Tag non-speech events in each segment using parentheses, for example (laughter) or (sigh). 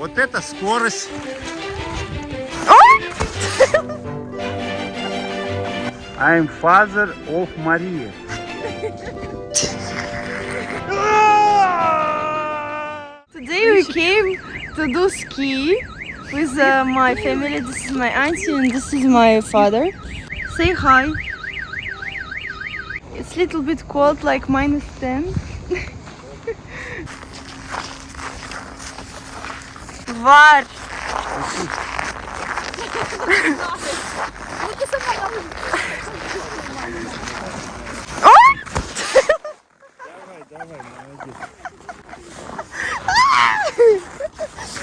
Вот это скорость. I'm father of Maria. Today we came to do ski with uh, my family. This is my auntie and this is my father. Say hi. It's a little bit cold, like minus 10. (laughs) Варвар! Давай, давай, молодец.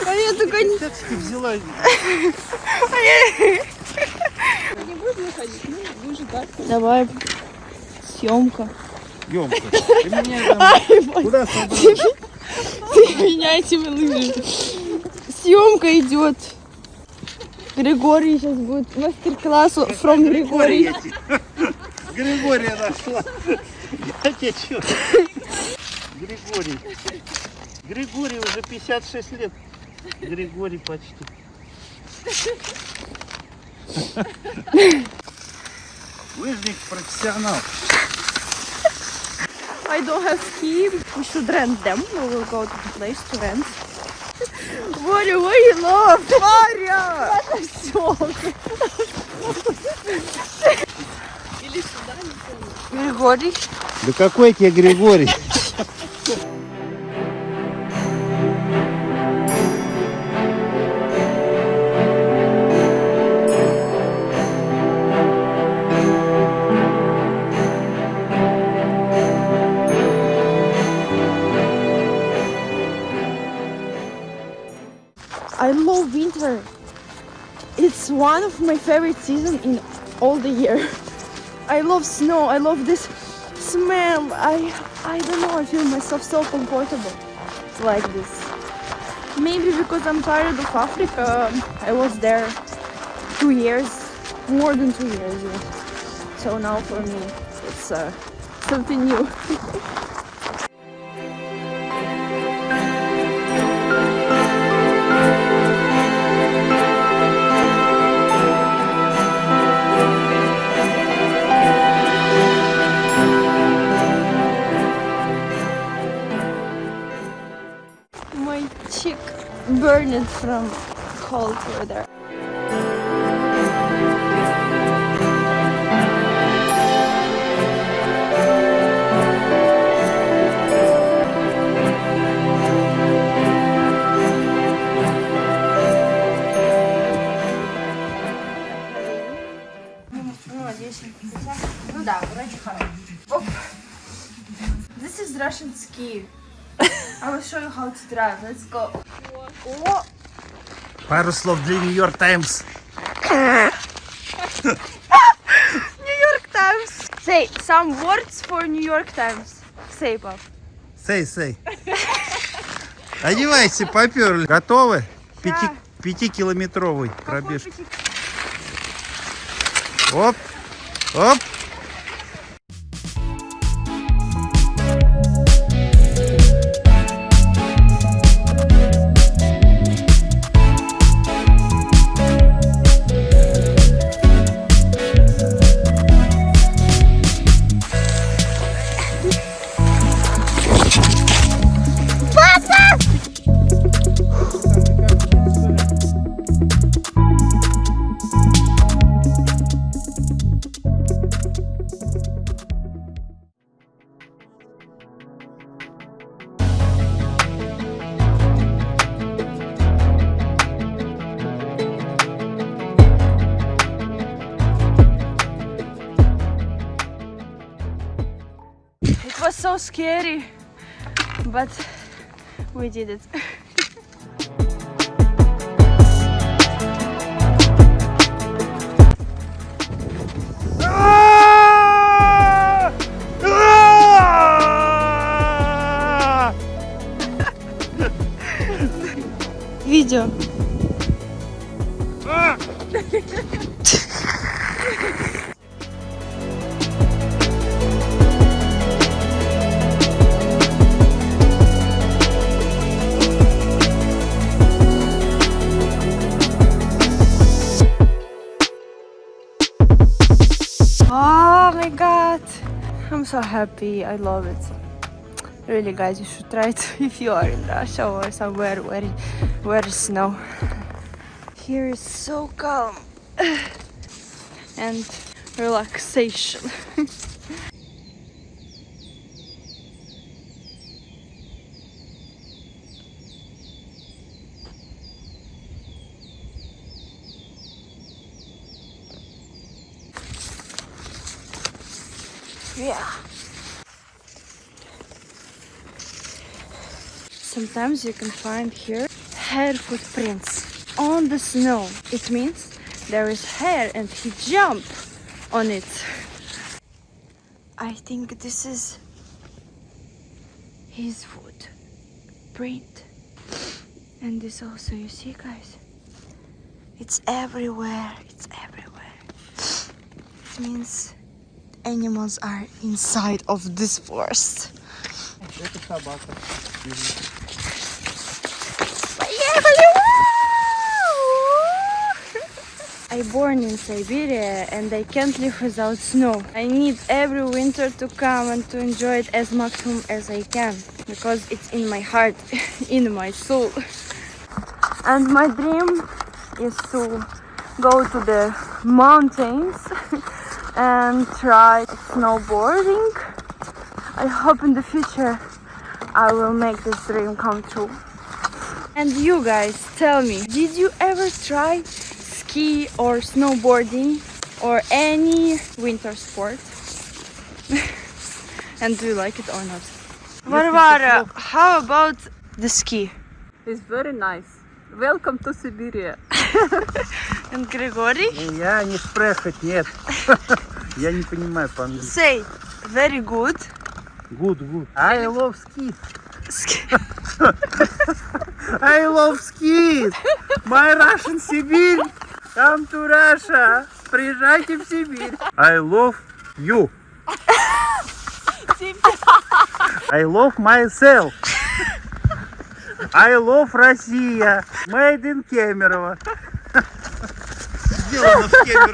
А я только не... Как ты взяла? Не будем ходить, ну, будем ждать. Давай, съемка. Емка. Ты меня там... Куда собралась? Ты меня этими лыжами съемка идет. Григорий сейчас будет мастер-классу from Григорий. (laughs) Григория нашла. Я тебя чё? Григорий. Григорий уже 56 лет. Григорий почти. Лыжник профессионал. I don't have ski. We should rent them. We will go to the place to rent. Варя, what you love? Боря! Или Григорий? Да какой тебе Григорий? one of my favorite seasons in all the year. (laughs) I love snow, I love this smell. I, I don't know, I feel myself so comfortable like this. Maybe because I'm tired of Africa. I was there two years, more than two years. So now for me, it's uh, something new. (laughs) Cheek burned from cold weather. This is Russian ski. I will show you how to drive. Let's go. О! Пару слов для New York Times. New York Times. Say some words for New York Times. Say, пап. Say, say. Одевайся, поперли. Готовы? Пяти, пятикилометровый пробежка. Оп, оп. so scary, but we did it. Видео. Oh my god. I'm so happy. I love it. Really guys, you should try it (laughs) if you are in Russia or somewhere where where snow. Here is so calm (sighs) and relaxation. (laughs) Yeah. Sometimes you can find here hare footprints on the snow. It means there is hare and he jumped on it. I think this is his foot print. And this also, you see guys, it's everywhere, it's everywhere. It means animals are inside of this forest. I born in Siberia and I can't live without snow. I need every winter to come and to enjoy it as maximum as I can because it's in my heart, (laughs) in my soul. And my dream is to go to the mountains (laughs) and try snowboarding. I hope in the future I will make this dream come true. And you guys, tell me, did you ever try ski or snowboarding or any winter sport? (laughs) and do you like it or not? Varvara, how about the ski? It's very nice. Welcome to Siberia. (laughs) Григорий? Я не спрашивать, нет. Я не понимаю по-английски. Say, very good. Good, good. I love ski. I love ski. My Russian Сибирь. Come to Russia. Приезжайте в Сибирь. I love you. I love myself. I love Россия. Made in Кемерово. I'm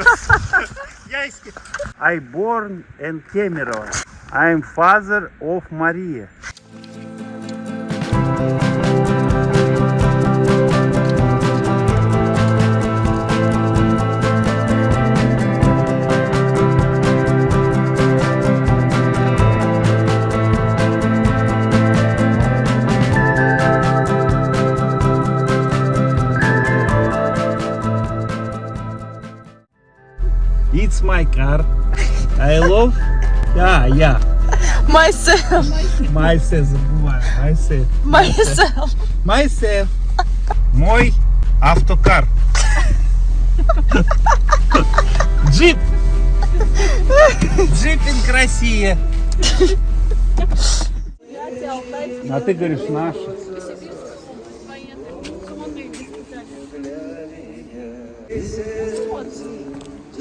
(laughs) I born in Kemerovo. I am father of Maria. It's my car. I love... Yeah, yeah. Myself. Myself. Myself. Myself. Myself. Мой автокар. Джип. Джипинг Россия. А ты говоришь наш. Сибирскому военному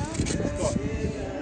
Top.